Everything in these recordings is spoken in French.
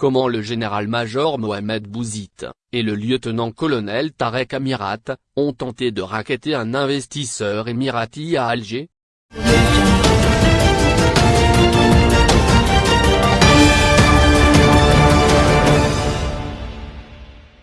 comment le général-major Mohamed Bouzid, et le lieutenant-colonel Tarek Amirat, ont tenté de raqueter un investisseur émirati à Alger?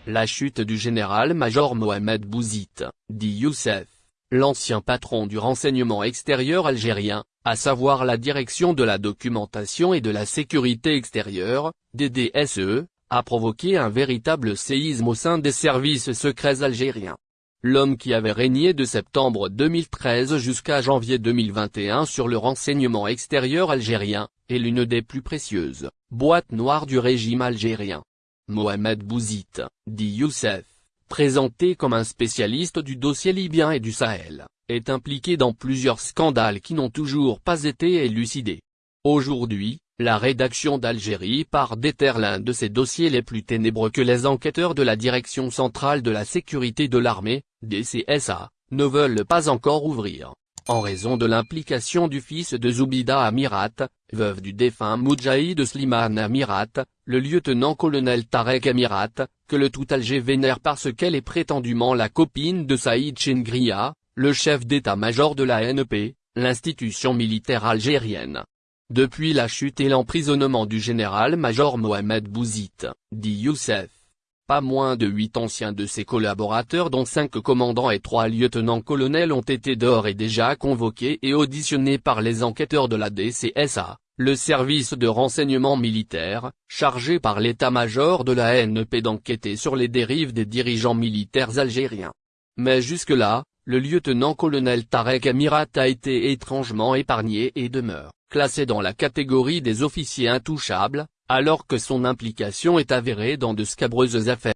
La chute du général-major Mohamed Bouzid, dit Youssef, l'ancien patron du renseignement extérieur algérien, à savoir la direction de la documentation et de la sécurité extérieure, DDSE, a provoqué un véritable séisme au sein des services secrets algériens. L'homme qui avait régné de septembre 2013 jusqu'à janvier 2021 sur le renseignement extérieur algérien, est l'une des plus précieuses boîtes noires du régime algérien. Mohamed Bouzid, dit Youssef, présenté comme un spécialiste du dossier libyen et du Sahel, est impliqué dans plusieurs scandales qui n'ont toujours pas été élucidés. Aujourd'hui, la rédaction d'Algérie part déterre l'un de ces dossiers les plus ténébreux que les enquêteurs de la Direction centrale de la sécurité de l'armée, DCSA, ne veulent pas encore ouvrir en raison de l'implication du fils de Zoubida Amirat, veuve du défunt Moudjahid Slimane Amirat, le lieutenant-colonel Tarek Amirat, que le tout Alger vénère parce qu'elle est prétendument la copine de Saïd Chengria, le chef d'état-major de la NP, l'institution militaire algérienne. Depuis la chute et l'emprisonnement du général-major Mohamed Bouzid, dit Youssef, pas moins de huit anciens de ses collaborateurs dont cinq commandants et trois lieutenants-colonels ont été d'ores et déjà convoqués et auditionnés par les enquêteurs de la DCSA, le service de renseignement militaire, chargé par l'état-major de la NP d'enquêter sur les dérives des dirigeants militaires algériens. Mais jusque-là, le lieutenant-colonel Tarek Amirat a été étrangement épargné et demeure, classé dans la catégorie des officiers intouchables, alors que son implication est avérée dans de scabreuses affaires.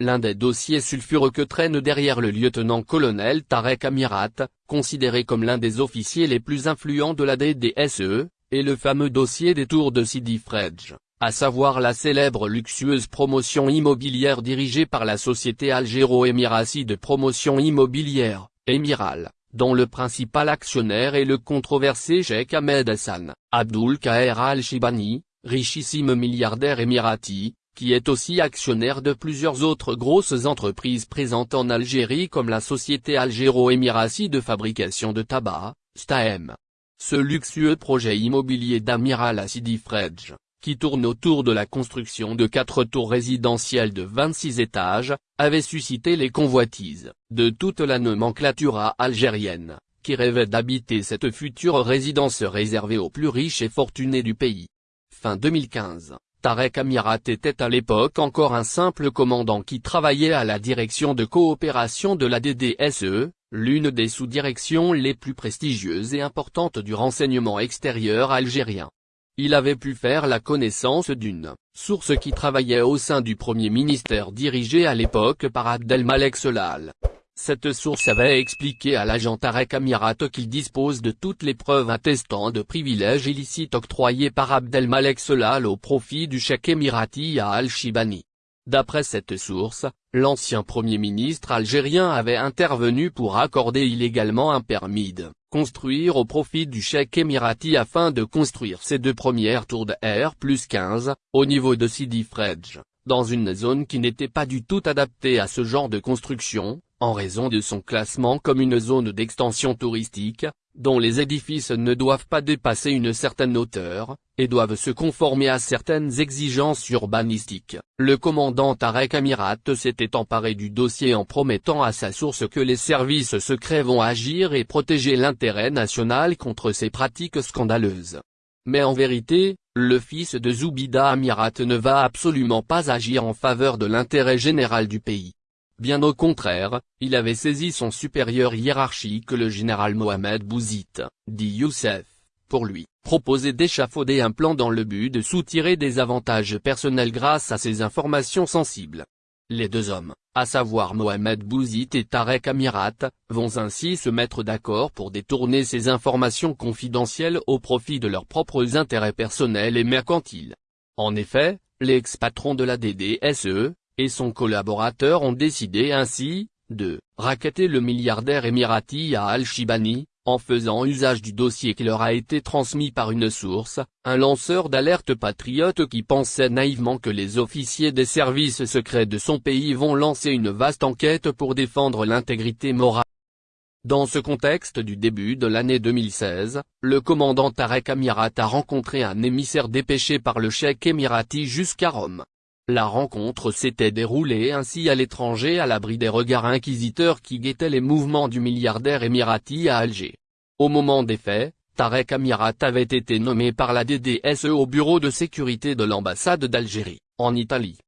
L'un des dossiers sulfureux que traîne derrière le lieutenant-colonel Tarek Amirat, considéré comme l'un des officiers les plus influents de la DDSE, est le fameux dossier des tours de Sidi Fredj, à savoir la célèbre luxueuse promotion immobilière dirigée par la société algéro-émiratie de promotion immobilière, Émiral, dont le principal actionnaire est le controversé Sheikh Ahmed Hassan, Abdul Kaher al-Shibani, richissime milliardaire émirati, qui est aussi actionnaire de plusieurs autres grosses entreprises présentes en Algérie comme la société algéro-émiratie de fabrication de tabac, STAEM. Ce luxueux projet immobilier d'Amiral Sidi Fredj, qui tourne autour de la construction de quatre tours résidentielles de 26 étages, avait suscité les convoitises de toute la nomenclatura algérienne, qui rêvait d'habiter cette future résidence réservée aux plus riches et fortunés du pays. Fin 2015, Tarek Amirat était à l'époque encore un simple commandant qui travaillait à la direction de coopération de la DDSE, l'une des sous-directions les plus prestigieuses et importantes du renseignement extérieur algérien. Il avait pu faire la connaissance d'une source qui travaillait au sein du premier ministère dirigé à l'époque par Abdelmalek Solal, cette source avait expliqué à l'agent Tarek Amirat qu'il dispose de toutes les preuves attestant de privilèges illicites octroyés par Abdelmalek Solal au profit du chèque émirati à Al-Shibani. D'après cette source, l'ancien premier ministre algérien avait intervenu pour accorder illégalement un permis de construire au profit du chèque émirati afin de construire ses deux premières tours de R plus 15, au niveau de Sidi Fredj, dans une zone qui n'était pas du tout adaptée à ce genre de construction, en raison de son classement comme une zone d'extension touristique, dont les édifices ne doivent pas dépasser une certaine hauteur, et doivent se conformer à certaines exigences urbanistiques. Le commandant Tarek Amirat s'était emparé du dossier en promettant à sa source que les services secrets vont agir et protéger l'intérêt national contre ces pratiques scandaleuses. Mais en vérité, le fils de Zoubida Amirat ne va absolument pas agir en faveur de l'intérêt général du pays. Bien au contraire, il avait saisi son supérieur hiérarchique le général Mohamed Bouzid, dit Youssef, pour lui, proposer d'échafauder un plan dans le but de soutirer des avantages personnels grâce à ces informations sensibles. Les deux hommes, à savoir Mohamed Bouzid et Tarek Amirat, vont ainsi se mettre d'accord pour détourner ces informations confidentielles au profit de leurs propres intérêts personnels et mercantiles. En effet, l'ex-patron de la DDSE, et son collaborateur ont décidé ainsi, de racketter le milliardaire émirati à Al-Shibani, en faisant usage du dossier qui leur a été transmis par une source, un lanceur d'alerte patriote qui pensait naïvement que les officiers des services secrets de son pays vont lancer une vaste enquête pour défendre l'intégrité morale. Dans ce contexte du début de l'année 2016, le commandant Tarek Amirat a rencontré un émissaire dépêché par le cheikh émirati jusqu'à Rome. La rencontre s'était déroulée ainsi à l'étranger à l'abri des regards inquisiteurs qui guettaient les mouvements du milliardaire émirati à Alger. Au moment des faits, Tarek Amirat avait été nommé par la DDSE au bureau de sécurité de l'ambassade d'Algérie, en Italie.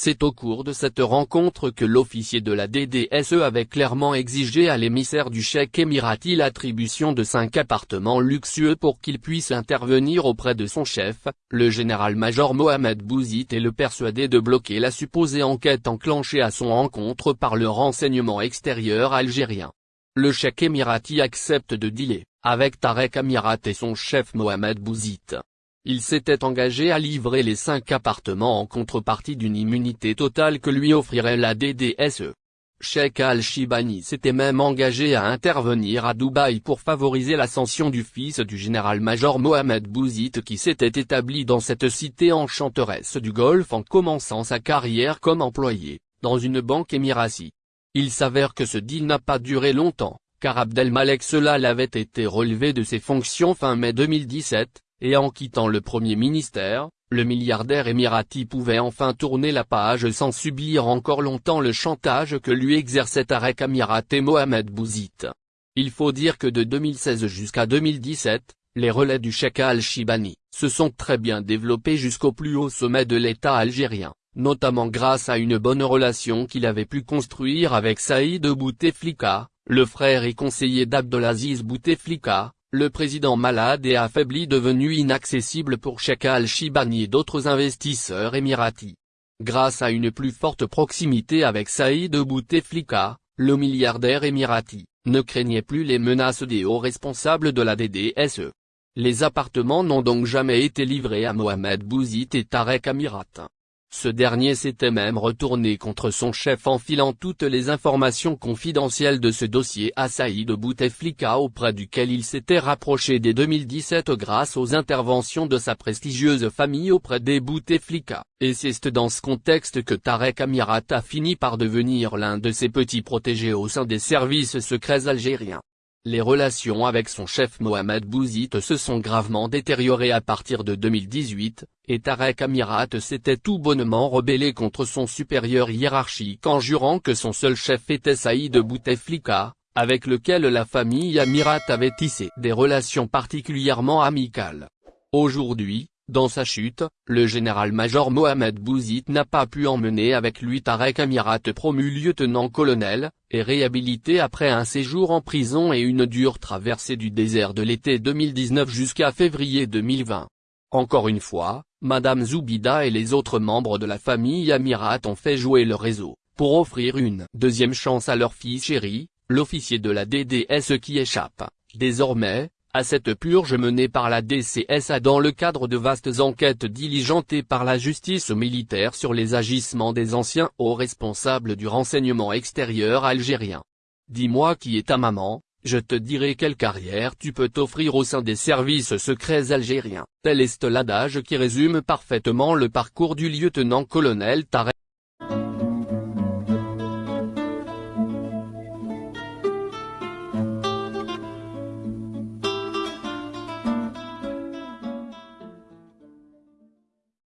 C'est au cours de cette rencontre que l'officier de la DDSE avait clairement exigé à l'émissaire du chèque émirati l'attribution de cinq appartements luxueux pour qu'il puisse intervenir auprès de son chef, le général-major Mohamed Bouzid et le persuader de bloquer la supposée enquête enclenchée à son encontre par le renseignement extérieur algérien. Le chèque émirati accepte de dealer, avec Tarek Amirat et son chef Mohamed Bouzid. Il s'était engagé à livrer les cinq appartements en contrepartie d'une immunité totale que lui offrirait la DDSE. Sheikh Al-Shibani s'était même engagé à intervenir à Dubaï pour favoriser l'ascension du fils du général-major Mohamed Bouzid qui s'était établi dans cette cité enchanteresse du Golfe en commençant sa carrière comme employé, dans une banque émiratie. Il s'avère que ce deal n'a pas duré longtemps, car Abdelmalek Selal avait été relevé de ses fonctions fin mai 2017, et en quittant le premier ministère, le milliardaire émirati pouvait enfin tourner la page sans subir encore longtemps le chantage que lui exerçait Tarek Amirat et Mohamed Bouzid. Il faut dire que de 2016 jusqu'à 2017, les relais du Sheikh al-Shibani se sont très bien développés jusqu'au plus haut sommet de l'État algérien, notamment grâce à une bonne relation qu'il avait pu construire avec Saïd Bouteflika, le frère et conseiller d'Abdelaziz Bouteflika, le président malade et affaibli devenu inaccessible pour Sheikh al-Shibani et d'autres investisseurs émiratis. Grâce à une plus forte proximité avec Saïd Bouteflika, le milliardaire émirati, ne craignait plus les menaces des hauts responsables de la DDSE. Les appartements n'ont donc jamais été livrés à Mohamed Bouzid et Tarek Amirat. Ce dernier s'était même retourné contre son chef en filant toutes les informations confidentielles de ce dossier à Saïd Bouteflika auprès duquel il s'était rapproché dès 2017 grâce aux interventions de sa prestigieuse famille auprès des Bouteflika, et c'est dans ce contexte que Tarek Amirat a fini par devenir l'un de ses petits protégés au sein des services secrets algériens. Les relations avec son chef Mohamed Bouzid se sont gravement détériorées à partir de 2018, et Tarek Amirat s'était tout bonnement rebellé contre son supérieur hiérarchique en jurant que son seul chef était Saïd Bouteflika, avec lequel la famille Amirat avait tissé des relations particulièrement amicales. Aujourd'hui, dans sa chute, le général-major Mohamed Bouzid n'a pas pu emmener avec lui Tarek Amirat promu lieutenant-colonel, et réhabilité après un séjour en prison et une dure traversée du désert de l'été 2019 jusqu'à février 2020. Encore une fois, Madame Zoubida et les autres membres de la famille Amirat ont fait jouer le réseau, pour offrir une deuxième chance à leur fils chéri, l'officier de la DDS qui échappe, désormais, à cette purge menée par la DCSA dans le cadre de vastes enquêtes diligentées par la justice militaire sur les agissements des anciens hauts responsables du renseignement extérieur algérien. Dis-moi qui est ta maman, je te dirai quelle carrière tu peux t'offrir au sein des services secrets algériens. Tel est l'adage qui résume parfaitement le parcours du lieutenant-colonel Tarek.